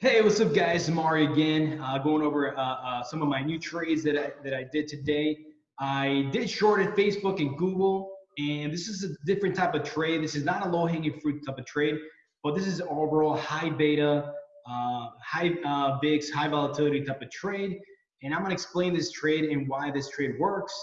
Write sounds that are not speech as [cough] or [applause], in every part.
Hey, what's up, guys? Amari again, uh, going over uh, uh, some of my new trades that I, that I did today. I did shorted Facebook and Google, and this is a different type of trade. This is not a low-hanging fruit type of trade, but this is overall high beta, uh, high uh, VIX, high volatility type of trade. And I'm gonna explain this trade and why this trade works.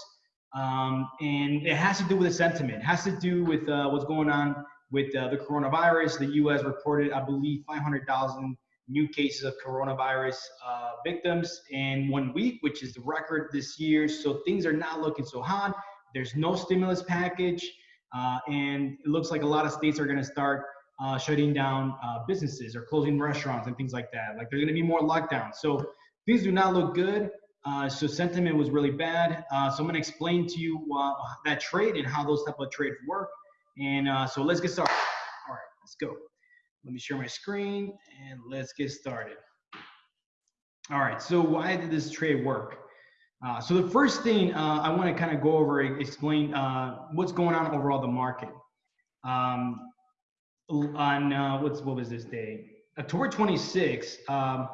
Um, and it has to do with the sentiment. It has to do with uh, what's going on with the coronavirus. The U.S. reported, I believe, 500,000 new cases of coronavirus uh, victims in one week, which is the record this year. So things are not looking so hot. There's no stimulus package, uh, and it looks like a lot of states are going to start uh, shutting down uh, businesses or closing restaurants and things like that. Like there's going to be more lockdowns. So things do not look good. Uh, so sentiment was really bad. Uh, so I'm going to explain to you that trade and how those type of trades work. And so let's get started. All right, let's go. Let me share my screen and let's get started. All right, so why did this trade work? Uh, so the first thing uh, I want to kind of go over, and explain uh, what's going on overall the market. Um, on uh, what's what was this day? October 26, um,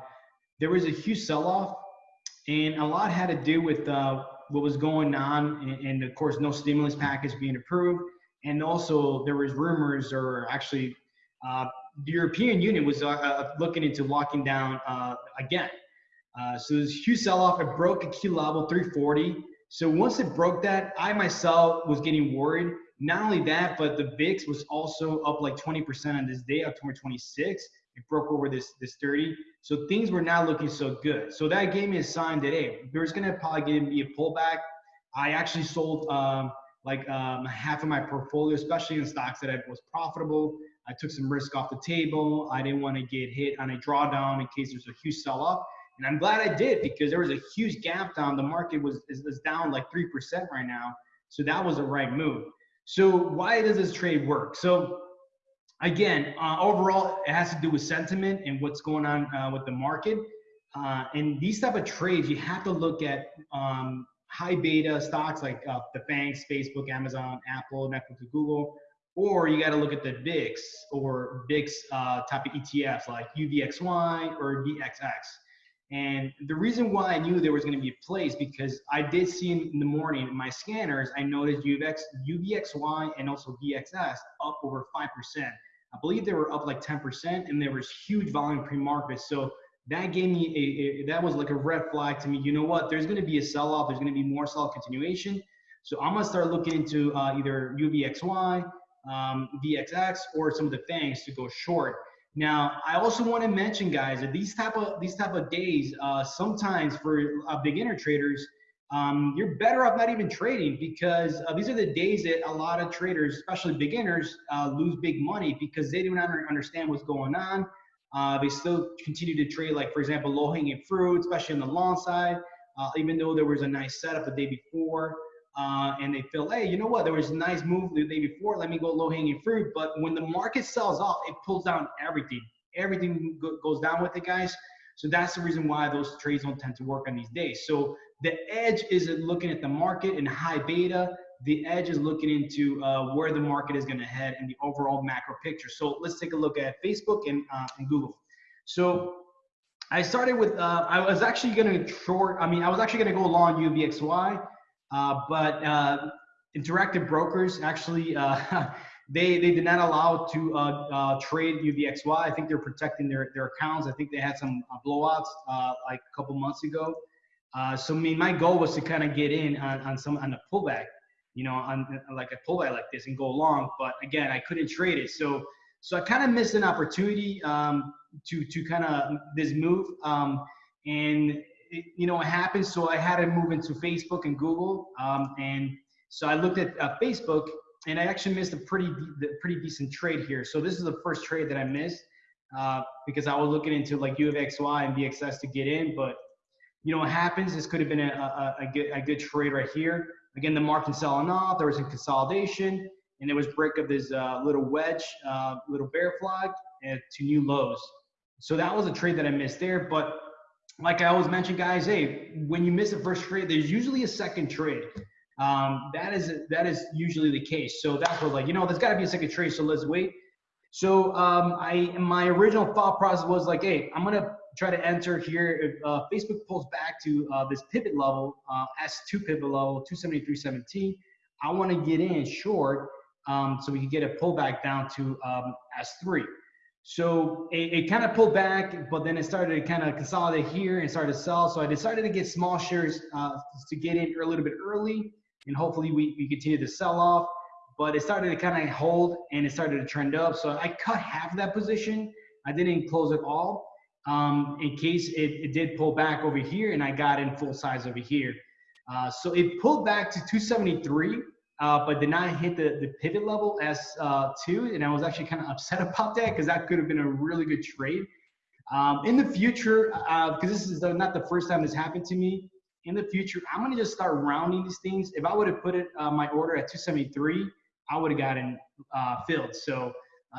there was a huge sell-off, and a lot had to do with uh, what was going on, and, and of course, no stimulus package being approved, and also there was rumors or actually uh, the European Union was uh, uh, looking into locking down uh, again. So there's huge sell-off. It broke a key level 340. So once it broke that, I myself was getting worried. Not only that, but the VIX was also up like 20% on this day, October 26. It broke over this this 30. So things were not looking so good. So that gave me a sign that hey, there's gonna probably be a pullback. I actually sold um, like um, half of my portfolio, especially in stocks that I was profitable. I took some risk off the table. I didn't want to get hit on a drawdown in case there's a huge sell off. And I'm glad I did because there was a huge gap down. The market was is, is down like 3% right now. So that was the right move. So why does this trade work? So again, uh, overall, it has to do with sentiment and what's going on uh, with the market. Uh, and these type of trades, you have to look at um, high beta stocks like uh, the banks, Facebook, Amazon, Apple, Netflix, Google, or you got to look at the VIX or VIX uh, type of ETFs like UVXY or VXX. And the reason why I knew there was going to be a place because I did see in the morning in my scanners, I noticed UVX, UVXY and also VXX up over 5%. I believe they were up like 10% and there was huge volume pre-market. So that gave me a, a, that was like a red flag to me. You know what? There's going to be a sell-off. There's going to be more sell continuation. So I'm going to start looking into uh, either UVXY um, VXX or some of the things to go short. Now, I also want to mention, guys, that these type of these type of days, uh, sometimes for uh, beginner traders, um, you're better off not even trading because uh, these are the days that a lot of traders, especially beginners, uh, lose big money because they do not understand what's going on. Uh, they still continue to trade, like for example, low-hanging fruit, especially on the long side, uh, even though there was a nice setup the day before uh, and they feel, hey, you know what? There was a nice move the day before. Let me go low hanging fruit. But when the market sells off, it pulls down everything. Everything go goes down with it, guys. So that's the reason why those trades don't tend to work on these days. So the edge isn't looking at the market in high beta. The edge is looking into uh, where the market is going to head and the overall macro picture. So let's take a look at Facebook and, uh, and Google. So I started with, uh, I was actually going to short, I mean, I was actually going to go long UVXY but uh, interactive brokers actually uh, [laughs] they they did not allow to uh, trade UVXY. I think they're protecting their their accounts. I think they had some blowouts like a couple months ago. so I mean, my goal was to kind of get in on, on some on a pullback, you know, on like a pullback like this and go long. But again, I couldn't trade it. So so I kind of missed an opportunity um, to to kind of this move. Um, and it, you know, it happened. So I had to move into Facebook and Google. Um, and so I looked at uh, Facebook and I actually missed a pretty, pretty decent trade here. So this is the first trade that I missed uh, because I was looking into like UVXY and VXX to get in, but you know what happens? This could have been a, a, a, good, a good trade right here. Again, the market selling off, there was a consolidation, and there was break of this uh, little wedge, uh, little bear flag to new lows. So that was a trade that I missed there, but like I always mention, guys, hey, when you miss a first trade, there's usually a second trade. Um, that is that is usually the case. So that's what like you know, there's got to be a second trade. So let's wait. So um, I my original thought process was like, hey, I'm gonna try to enter here. If uh, Facebook pulls back to uh, this pivot level, uh, S2 pivot level, 273.17, I want to get in short um, so we can get a pullback down to um, S3. So it, it kind of pulled back, but then it started to kind of consolidate here and started to sell. So I decided to get small shares uh, to get in a little bit early, and hopefully we, we continue to sell off. But it started to kind of hold and it started to trend up. So I cut half of that position. I didn't close it all um, in case it, it, did pull back over here and I got in full size over here. Uh, so it pulled back to 273 uh, but did not hit the, the pivot level as uh, two. And I was actually kind of upset [laughs] about that because that could have been a really good trade. Um, in the future, because uh, this is not the first time this happened to me, in the future, I'm going to just start rounding these things. If I would have put it uh, my order at 273, I would have gotten filled. So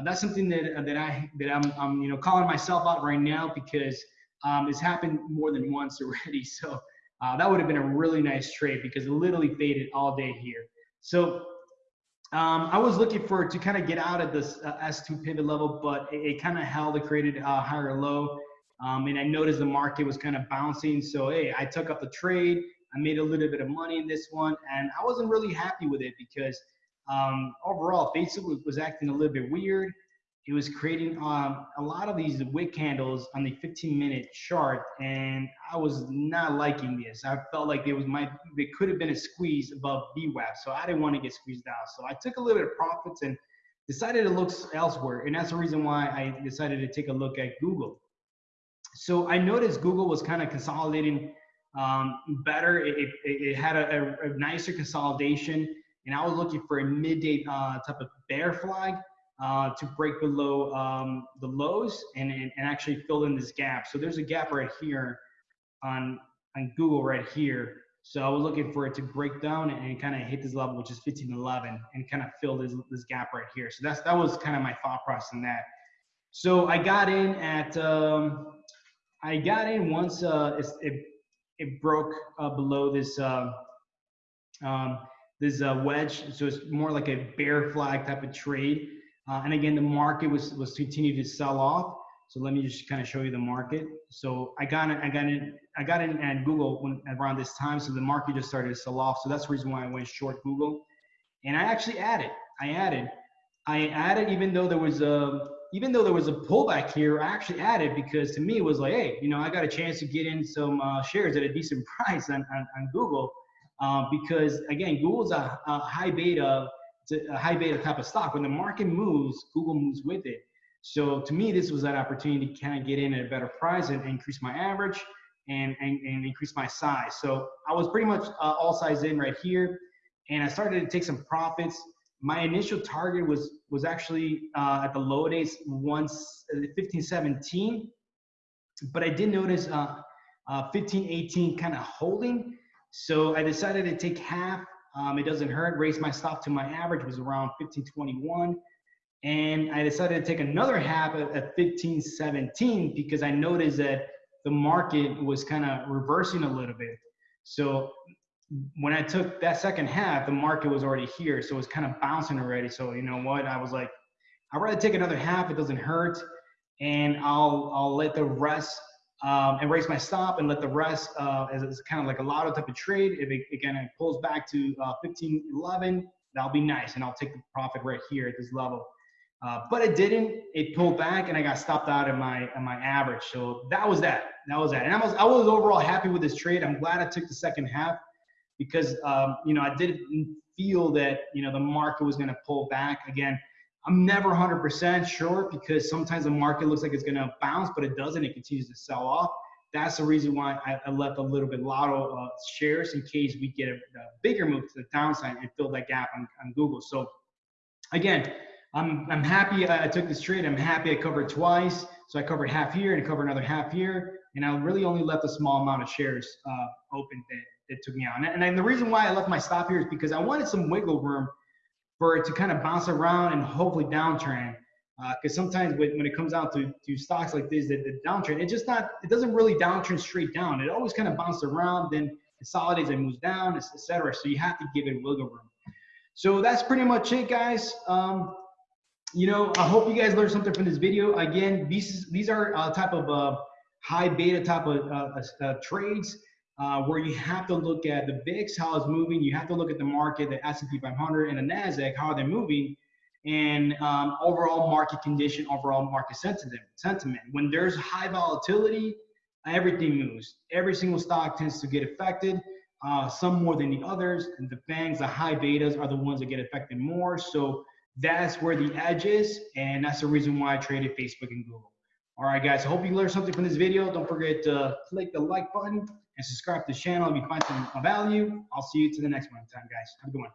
that's something that that I that I'm, I'm you know calling myself out right now because um, it's happened more than once already. [laughs] So uh, that would have been a really nice trade because it literally faded all day here. So um, I was looking for to kind of get out of this uh, S2 pivot level, but it, it kind of held, it created a higher low. Um, and I noticed the market was kind of bouncing. So, hey, I took up the trade. I made a little bit of money in this one. And I wasn't really happy with it because um, overall, Facebook was acting a little bit weird it was creating um, a lot of these wick candles on the 15 minute chart and i was not liking this. I felt like there was my there could have been a squeeze above VWAP so i didn't want to get squeezed out so i took a little bit of profits and decided to look elsewhere and that's the reason why i decided to take a look at google. So i noticed google was kind of consolidating um, better. It, it, it had a, a, a, nicer consolidation and i was looking for a midday uh, type of bear flag uh, to break below um, the lows and, and, and, actually fill in this gap. So there's a gap right here on, on Google right here. So I was looking for it to break down and, kind of hit this level, which is 1511 and kind of fill this, this gap right here. So that's, that was kind of my thought process in that. So I got in at, um, I got in once uh, it, it broke uh, below this, uh, um, this uh, wedge. So it's more like a bear flag type of trade. Uh, and again, the market was was continued to sell off. So let me just kind of show you the market. So I got it, I got it, I got in at Google when around this time. So the market just started to sell off. So that's the reason why I went short Google. And I actually added, I added, I added even though there was a even though there was a pullback here, I actually added because to me it was like, hey, you know, I got a chance to get in some uh, shares at a decent [laughs] price on, on, on Google uh, because again, Google's a, a high beta a high beta type of stock. When the market moves, Google moves with it. So to me, this was that opportunity to kind of get in at a better price and increase my average and, and, and increase my size. So I was pretty much uh, all size in right here. And I started to take some profits. My initial target was was actually uh, at the low days once uh, 15, 17. But I did notice uh, uh, 15, 18 kind of holding. So I decided to take half um, it doesn't hurt. Raised my stop to my average was around 1521. And I decided to take another half at, at 1517 because I noticed that the market was kind of reversing a little bit. So when I took that second half, the market was already here. So it was kind of bouncing already. So you know what? I was like, I'd rather take another half. It doesn't hurt. And I'll, I'll let the rest um, and raise my stop and let the rest uh, as it's kind of like a lotto type of trade. If it again it pulls back to uh, 15, 11, that'll be nice, and I'll take the profit right here at this level. Uh, but it didn't. It pulled back, and I got stopped out of my of my average. So that was that. That was that. And I was I was overall happy with this trade. I'm glad I took the second half because um, you know I didn't feel that you know the market was going to pull back again. I'm never 100% sure because sometimes the market looks like it's going to bounce, but it doesn't. It continues to sell off. That's the reason why I, I left a little bit lotto uh, shares in case we get a, a, bigger move to the downside and fill that gap on, on Google. So again, I'm, I'm happy I took this trade. I'm happy I covered twice. So I covered half here and I covered another half here. And I really only left a small amount of shares uh, open that, that took me out. And, and the reason why I left my stop here is because I wanted some wiggle room for it to kind of bounce around and hopefully downtrend. Because uh, sometimes when, when it comes out to, to stocks like this, the, the downtrend, it just not, it doesn't really downtrend straight down. It always kind of bounces around, then consolidates and moves down, etc. So you have to give it wiggle room. So that's pretty much it, guys. Um, you know, I hope you guys learned something from this video. Again, these these are uh, type of uh, high beta type of uh, uh, uh trades uh, where you have to look at the VIX, how it's moving. You have to look at the market, the S&P 500 and the Nasdaq, how they're moving, and um, overall market condition, overall market sentiment. Sentiment. When there's high volatility, everything moves. Every single stock tends to get affected. Uh, some more than the others. And the FANGs, the high betas, are the ones that get affected more. So that's where the edge is, and that's the reason why I traded Facebook and Google. All right, guys, I hope you learned something from this video. Don't forget to click the like button and subscribe to the channel if you find some value. I'll see you to the next one time, guys. Have a good one.